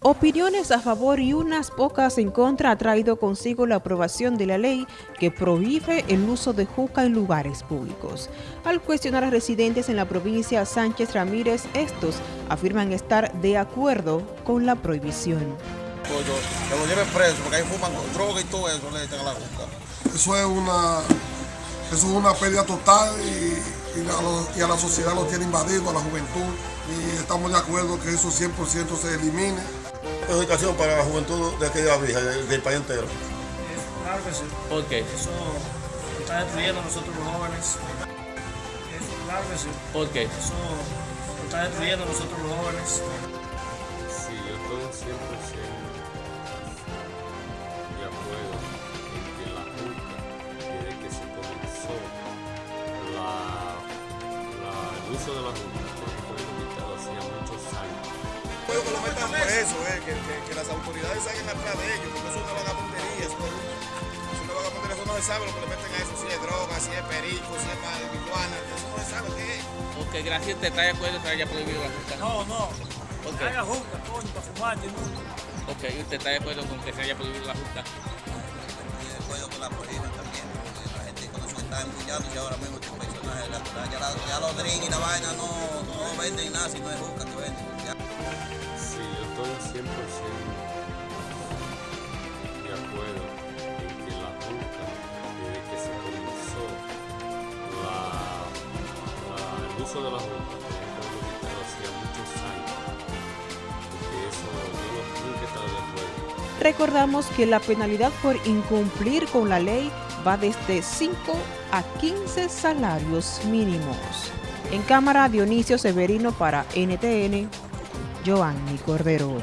Opiniones a favor y unas pocas en contra ha traído consigo la aprobación de la ley que prohíbe el uso de juca en lugares públicos. Al cuestionar a residentes en la provincia Sánchez Ramírez, estos afirman estar de acuerdo con la prohibición. Que lo lleven preso porque ahí fuman droga y todo eso le echan a la juca. Eso es una, eso es una pérdida total y, y, a y a la sociedad lo tiene invadido, a la juventud y estamos de acuerdo que eso 100% se elimine educación para la juventud de aquella vieja, del, país entero. Claro que sí. ¿Por qué? Eso está destruyendo a nosotros los jóvenes. Claro que sí. ¿Por qué? Eso está destruyendo a nosotros los jóvenes. Sí, yo estoy 100% de acuerdo en que la Junta, desde que se comenzó la, la, el uso de la Junta, preso, eh, que, que, que, las autoridades salgan atrás de ellos, porque eso es una vagabundería, eso es una vagabundería, eso no se sabe lo que le meten a eso, si es droga, si es perico, si es marihuana, eso no se sabe qué es. Porque gracias está de acuerdo que haya prohibido la juca. No, no. ¿Por qué? Haga juca, coño, para fumar, ¿no? Ok, ¿usted está de acuerdo con que se haya prohibido la juca? Estoy de acuerdo con la prohíben también, porque la gente con eso está embullando y ahora mismo este personaje, ya, ya, ya los drinks y la vaina no, no venden nada si no es juca que de acuerdo en que la Junta, desde que se el uso de la hacía muchos años, eso nunca he estado de acuerdo. Recordamos que la penalidad por incumplir con la ley va desde 5 a 15 salarios mínimos. En cámara Dionisio Severino para NTN, Giovanni Cordero.